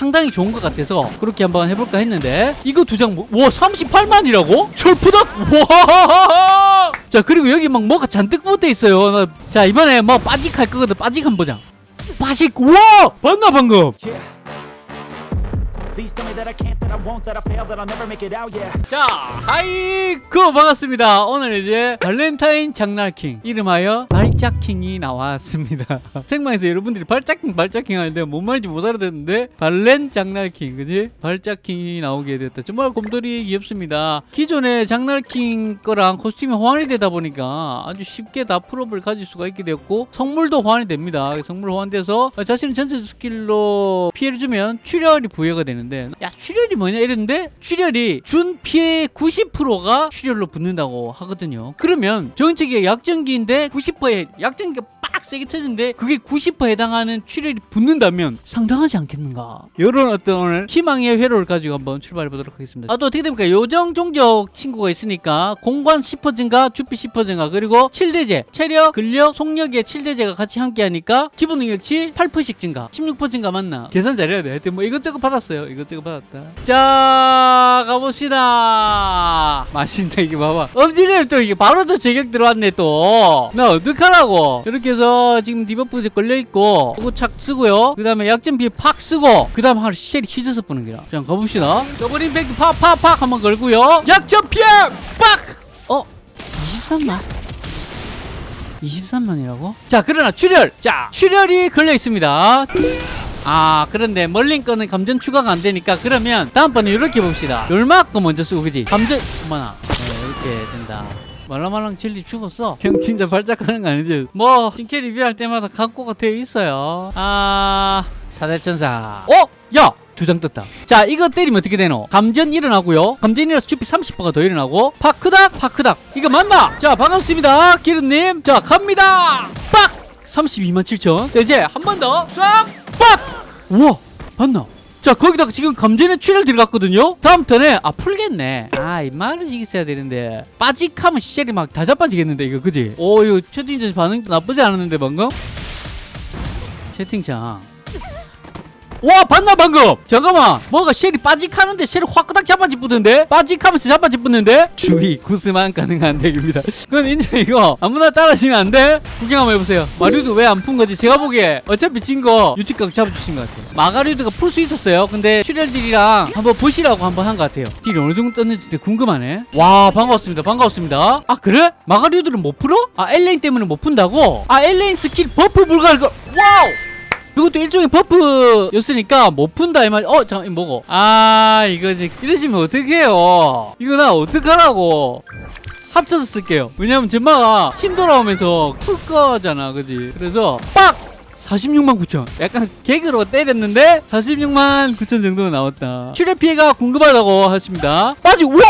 상당히 좋은 것 같아서 그렇게 한번 해볼까 했는데 이거 두 장, 뭐, 와 38만이라고? 철푸덕? 와! 자 그리고 여기 막 뭐가 잔뜩 붙어 있어요. 나- 자 이번에 뭐 빠직 할 거거든. 빠직 한번 보자. 빠직, 와! 봤나 방금? 자, 아이고 반갑습니다. 오늘 이제 발렌타인 장날킹 이름하여 발짝킹이 나왔습니다. 생방에서 여러분들이 발짝킹 발짝킹 하는데 뭔 말인지 못 알아듣는데 발렌 장날킹 그지? 발짝킹이 나오게 됐다. 정말 곰돌이 귀엽습니다. 기존의 장날킹 거랑 코스튬이 호환이 되다 보니까 아주 쉽게 다 풀업을 가질 수가 있게 되었고 성물도 호환이 됩니다. 성물 호환돼서 자신의 전체 스킬로 피해를 주면 출혈이 부여가 되는데 야 출혈이 뭐냐 이랬는데 출혈이 준 피해 90%가 출혈로 붙는다고 하거든요. 그러면 정책의 약점기인데 90%에 약점기가 빡 세게 터지는데 그게 90% 해당하는 출혈이 붙는다면 상당하지 않겠는가? 이런 어떤 오늘 희망의 회로를 가지고 한번 출발해 보도록 하겠습니다. 아, 또 어떻게 됩니까? 요정 종족 친구가 있으니까 공관 10% 증가, 주피 10% 증가, 그리고 7대죄, 체력, 근력, 속력의 7대죄가 같이 함께 하니까 기본 능력치 8%씩 증가, 16% 증가 맞나? 계산 잘해야 돼. 하여튼 뭐 이것저것 받았어요. 이것저것 받았다. 자, 가봅시다. 맛있네, 이게 봐봐. 엄지님 또 이게 바로 또 제격 들어왔네, 또. 나 어떡하라고. 이렇게 해서 지금 디버프 걸려있고, 이거 착 쓰고요. 그 다음에 약점 피해 팍 쓰고, 그 다음 하루 쉘이 휘져서 뿌는 거라. 자, 가봅시다. 더블 임팩트 팍, 팍, 팍 한번 걸고요. 약점 피해 빡! 어? 23만? 23만이라고? 자, 그러나 출혈! 자, 출혈이 걸려 있습니다. 아 그런데 멀린 거는 감전 추가가 안 되니까 그러면 다음번에 이렇게 봅시다 거 먼저 쓰고 그지 감전 어머나 네, 이렇게 된다 말랑말랑 젤리 죽었어. 형 진짜 발작하는 거 아니지? 뭐 신캐 리뷰할 때마다 갖고가 되어 있어요. 아 사대천사. 어? 야! 두장 떴다. 자 이거 때리면 어떻게 되노? 감전 일어나고요. 감전 일어나서 주피 30%가 더 일어나고 파크닥 파크닥. 이거 맞나? 자 반갑습니다 기름님. 자 갑니다. 빡! 32만 7천. 자 이제 한 번 더. 싹 빡! 우와 봤나? 자 거기다가 지금 감전에 출혈 들어갔거든요 다음 턴에 아 풀겠네 아 이마를 이겼어야 되는데 빠직하면 시절이 막 다 자빠지겠는데 이거 그지? 오 이거 채팅창 반응도 나쁘지 않았는데 방금? 채팅창 와 봤나 방금? 잠깐만. 뭐가 쉘이 빠직하는데 쉘이 확 잡아집붙는데? 빠직하면서 잡아집붙는데? 주의 구스만 가능한 덱입니다. 그건 인정 이거 아무나 따라하시면 안돼? 구경 한번 해보세요. 마리우드 왜안 푼 거지? 제가 보기에 어차피 진 거 유티각 잡아주신 것 같아요. 마가리우드가 풀 수 있었어요. 근데 출혈딜이랑 한번 보시라고 한번 한 것 같아요. 딜이 어느 정도 떴는지 궁금하네. 와 반갑습니다. 반갑습니다. 아 그래? 마가리우드는 못 풀어? 아 엘레인 때문에 못 푼다고? 아 엘레인 스킬 버프 불가할 거. 와우 그것도 일종의 버프였으니까 못 푼다 이 말. 어, 잠깐 이거 뭐고? 아, 이거 이제 이러시면 어떡해요? 이거 나 어떡하라고? 합쳐서 쓸게요. 왜냐면 전마가 힘 돌아오면서 풀 거잖아, 그지? 그래서 빡! 46만 9천. 약간 개그로 때렸는데 46만 9천 정도 나왔다. 출혈 피해가 궁금하다고 하십니다. 빠지, 우와!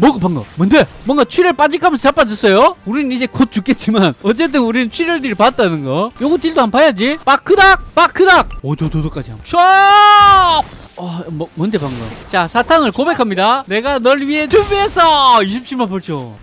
뭐가 방금 뭔데? 뭔가 출혈 빠직하면서 자빠졌어요? 우리는 이제 곧 죽겠지만 어쨌든 우리는 출혈들이 봤다는 거. 요거 딜도 한번 봐야지. 빠크닥! 빠크닥! 오도도도까지 한번. 쫙 어, 뭐, 뭔데 방금? 자 사탕을 고백합니다. 내가 널 위해 준비했어! 27만 8천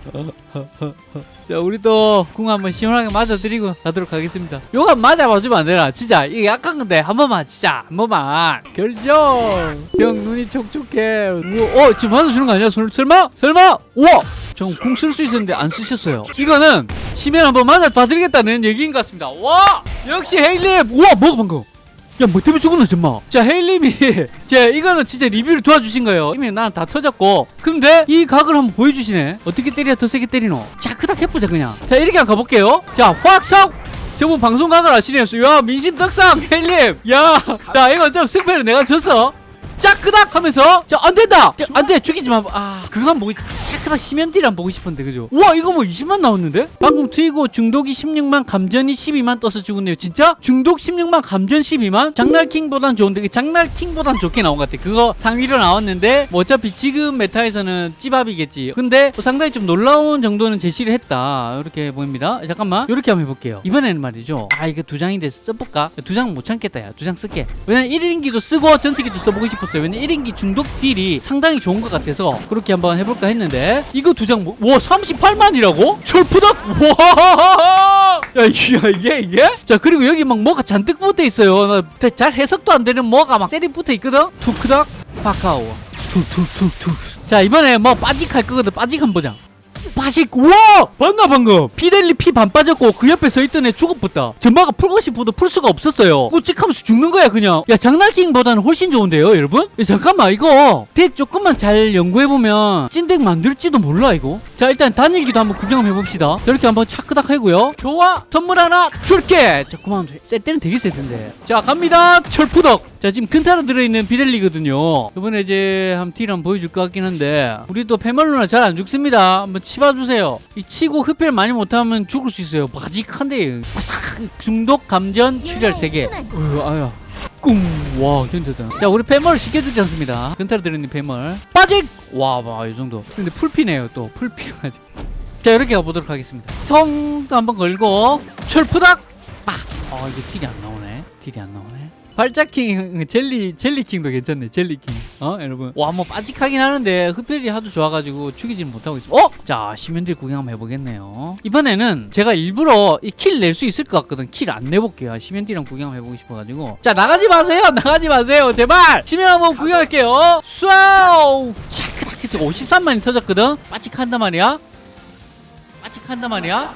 자 우리 또궁 한번 시원하게 맞아드리고 가도록 하겠습니다. 한번 맞아봐주면 안 되나? 진짜 이게 약한 건데 한 번만 진짜 한 번만. 결정! 형 눈이 촉촉해. 우와, 어 지금 맞아주는 거 아니야? 설- 설마? 설마? 우와! 저궁쓸 수 있었는데 안 쓰셨어요. 이거는 시면 한번 맞아 봐드리겠다는 얘기인 것 같습니다. 와! 역시 헤일님 우와 뭐가 방금 야, 뭐 때문에 죽었나, 정말. 자, 헤일님이, 자, 이거는 진짜 리뷰를 도와주신 거예요. 이미 난 다 터졌고. 근데 이 각을 한번 보여주시네. 어떻게 때려야 더 세게 때리노? 자, 크닥 해보자, 그냥. 자, 이렇게 한번 가볼게요. 자, 확석! 저분 방송 각을 아시네요. 야, 민심 떡상, 헤일님. 야, 자, 이거 좀 승패를 내가 졌어. 짜크닥 하면서 자 안된다 자, 안돼 죽이지 마아 그거 한번 보고 짜크닥 심연딜 한번 보고 싶은데 그죠? 우와 이거 뭐 20만 나왔는데? 방금 트이고 중독이 16만 감전이 12만 떠서 죽었네요. 진짜? 중독 16만 감전 12만? 장날킹보단 좋은데 그 장날킹보단 좋게 나온 것 같아. 그거 상위로 나왔는데 뭐 어차피 지금 메타에서는 찌밥이겠지. 근데 뭐 상당히 좀 놀라운 정도는 제시를 했다. 이렇게 보입니다. 잠깐만 이렇게 한번 해볼게요. 이번에는 말이죠. 아 이거 두 장인데 써볼까? 두 장 못 참겠다 야. 두 장 쓸게. 왜냐면 1인기도 쓰고 전체기도 써보고 싶었어요. 왜냐면 1인기 중독 딜이 상당히 좋은 것 같아서 그렇게 한번 해볼까 했는데 개 이거 두 장 뭐, 와 38만이라고? 철푸덕 와 야, 이게 이게 이게? 자 그리고 여기 막 뭐가 잔뜩 붙어 있어요. 나잘 해석도 안 되는 뭐가 막 세리 붙어 있거든? 투크닥 파카오. 툭툭툭툭 자 이번에 뭐 빠직할 거거든. 빠직 한번 보자 빠직 와! 봤나 방금? 피델리 피 반 빠졌고 그 옆에 서 있던 애 죽어붙다. 전마가 풀고 싶어도 풀 수가 없었어요. 꾸찍하면서 죽는 거야 그냥. 야 장날킹보다는 훨씬 좋은데요 여러분? 야, 잠깐만 이거. 덱 조금만 잘 연구해보면 찐덱 만들지도 몰라 이거 자 일단 단일기도 한번 구경 한번 해봅시다. 저렇게 한번 차크닥 하고요. 좋아! 선물 하나 줄게! 자 그만 셀 때는 되게 셀 텐데. 자 갑니다. 철푸덕. 자 지금 근타로 들어있는 비델리거든요. 이번에 이제 한번 딜 한번 보여줄 것 같긴 한데. 우리도 페멀로나 잘 안 죽습니다. 한번 치봐주세요. 이 치고 흡혈 많이 못하면 죽을 수 있어요. 바직한데. 중독 감전 출혈 3개 어휴 아야 꿍 와 견뎌다. 자 우리 패멀 시켜주지 않습니다. 근타로 들어있는 패멀. 빠직! 와봐이 정도. 근데 풀피네요 또. 풀피가지고 자 이렇게 가보도록 하겠습니다. 성도 한번 걸고 철푸닥! 빡아 이게 딜이 안 나오네 딜이 안 나오네. 발자킹 젤리 젤리킹도 괜찮네 젤리킹. 어 여러분. 와 뭐 빠직하긴 하는데 흡혈이 하도 좋아가지고 죽이지는 못하고 있어. 어? 자 시면들 구경 한번 해보겠네요. 이번에는 제가 일부러 이 킬 낼 수 있을 것 같거든. 킬 안 내볼게요. 시면들이랑 구경 한번 해보고 싶어가지고. 자 나가지 마세요. 나가지 마세요. 제발! 시면 한번 구경할게요. 쏴우 차크닥 53만이 터졌거든? 빠직한단 말이야? 빠직한단 말이야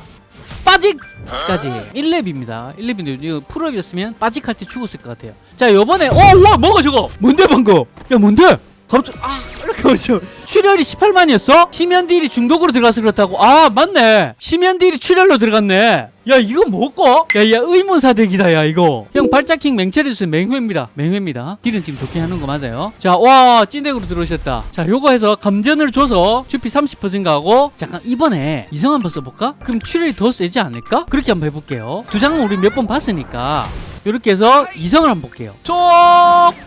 빠직까지. 1렙입니다. 1렙인데 이거 풀업이었으면 빠직할 때 죽었을 것 같아요. 자 요번에 어와 뭐가 저거? 뭔데 방금? 야 뭔데? 갑자기 아 이렇게 오죠 출혈이 18만이었어? 심연딜이 중독으로 들어가서 그렇다고? 아 맞네. 심연딜이 출혈로 들어갔네 야 이거 뭐고? 야야 의문사 덱이다 야 이거. 형 발자킹 맹철해주세요 맹회입니다. 맹회입니다. 딜은 지금 좋게 하는 거 맞아요? 자와 찐덱으로 들어오셨다. 자 요거 해서 감전을 줘서 주피 30% 증가하고 잠깐 이번에 이성 한번 써볼까? 그럼 출혈이 더 세지 않을까? 그렇게 한번 해볼게요. 두 장은 우리 몇 번 봤으니까 이렇게 해서 이성을 한번 볼게요. 쪽!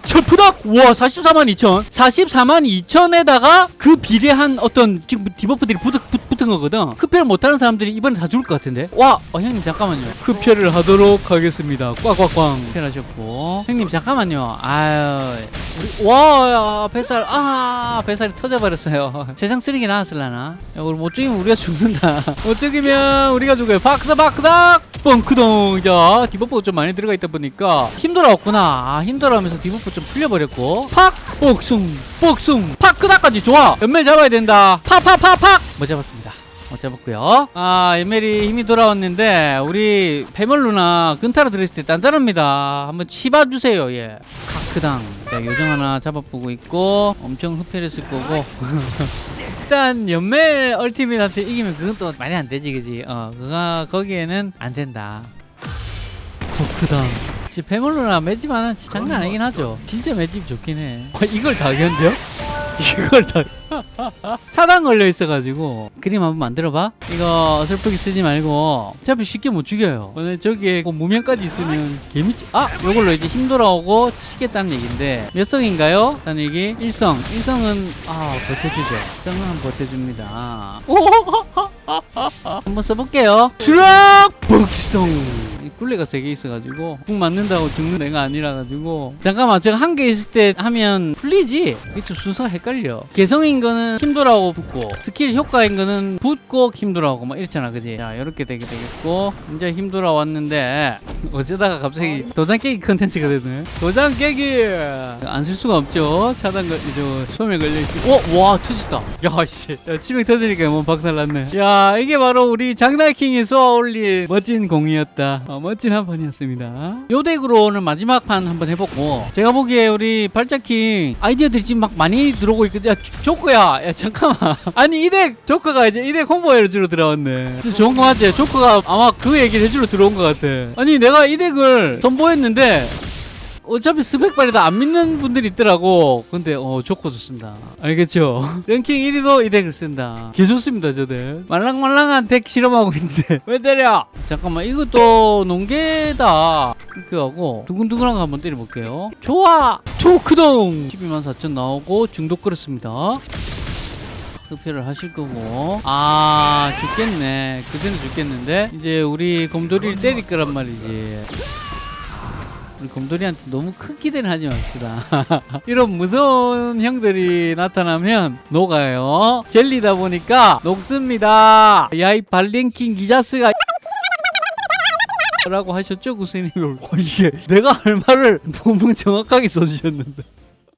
철푸닥! 우와, 44만 2천. 44만 2천에다가 그 비례한 어떤 지금 디버프들이 붙, 붙, 붙은 거거든. 흡혈 못하는 사람들이 이번에 다 죽을 것 같은데? 와, 어, 형님 잠깐만요. 흡혈을 하도록 하겠습니다. 꽉꽉꽉. 흡혈하셨고. 형님 잠깐만요. 아유. 와, 야, 뱃살, 아, 뱃살이 터져버렸어요. 세상 쓰레기 나왔을라나? 야, 우리 못 죽이면 우리가 죽는다. 못 죽이면 우리가 죽어요. 박스 박스닥! 뻥크동 자 디버프가 좀 많이 들어가 있다 보니까 힘들어왔구나. 아 힘들어하면서 디버프 좀 풀려버렸고. 팍! 복숭! 복숭! 팍! 크다까지 좋아! 연멜 잡아야 된다. 팍팍팍팍! 못 잡았습니다 못 잡았고요. 아 연멜이 힘이 돌아왔는데 우리 페멀루나 근타로 들어있을 때 단단합니다. 한번 치봐주세요. 예. 카크당. 자 요정 하나 잡아보고 있고 엄청 흡혈했을 거고. 일단 연멜 얼티밋한테 이기면 그건 또 말이 안 되지 그지? 어 그가 거기에는 안 된다. 코크다 진짜 페멀로나 매집 하나 장난 아니긴 하죠. 진짜 매집 좋긴 해. 어, 이걸 다 견뎌? 이걸 다 차단 걸려 있어가지고. 그림 한번 만들어봐. 이거 어설프게 쓰지 말고. 어차피 쉽게 못 죽여요. 오늘 저기에 그 무명까지 있으면 개미치 아 요걸로 이제 힘 돌아오고 치겠다는 얘기인데. 몇 성인가요? 단일기 1성. 1성은 아 버텨주죠. 1성은 한번 버텨줍니다. 한번 써볼게요. 수락 복수 굴레가 세 개 있어가지고 국 맞는다고 죽는 애가 아니라가지고. 잠깐만 제가 한 개 있을 때 하면 풀리지? 이쪽 순서가 헷갈려. 개성인 거는 힘들어하고 붙고 스킬 효과인 거는 붙고 힘들어하고 막 이렇잖아 그지? 자 이렇게 되게 되겠고. 이제 힘들어 왔는데 어쩌다가 갑자기 도장 깨기 컨텐츠가 되네. 도장 깨기! 안 쓸 수가 없죠. 차단 걸 저 소멸 걸려있지 어? 와 터졌다. 야씨. 야, 치명 터지니까 뭐 박살났네. 야 이게 바로 우리 장날킹이 쏘아올린 멋진 공이었다. 어, 멋진 한 판이었습니다. 요 덱으로는 마지막 판 한번 해보고 제가 보기에 우리 발자킹 아이디어들이 지금 막 많이 들어오고 있거든 야 조커야! 야 잠깐만. 아니 이 덱 조커가 이제 이덱 홍보 해주러 들어왔네. 진짜 좋은 거 맞지? 조커가 아마 그 얘기를 해주러 들어온 것 같아. 아니 내가 이 덱을 선보였는데 어차피 스펙발이 다 안 믿는 분들이 있더라고. 근데 어 조커도 쓴다. 알겠죠? 랭킹 1위도 이 덱을 쓴다. 개 좋습니다, 저 덱. 말랑말랑한 덱 실험하고 있는데 왜 때려? 잠깐만 이것도 농계다. 이렇게 하고 두근두근한 거 한번 때려볼게요. 좋아! 초크동! 12만 4천 나오고 중독 걸었습니다. 흡혈을 하실 거고 아 죽겠네. 그대는 죽겠는데 이제 우리 곰돌이를 때릴 거란 말이지. 자, 이렇게 해서 12만 4천 나오고 중독 걸었습니다. 흡혈을 하실 거고 아 죽겠네 그대는 죽겠는데 이제 우리 곰돌이를 때릴 거란 말이지. 우리 곰돌이한테 너무 큰 기대는 하지 맙시다. 이런 무서운 형들이 나타나면 녹아요. 젤리다 보니까 녹습니다. 야이 발랭킹 기자스가 라고 하셨죠 구스님 어, 이게 내가 할 말을 너무 정확하게 써주셨는데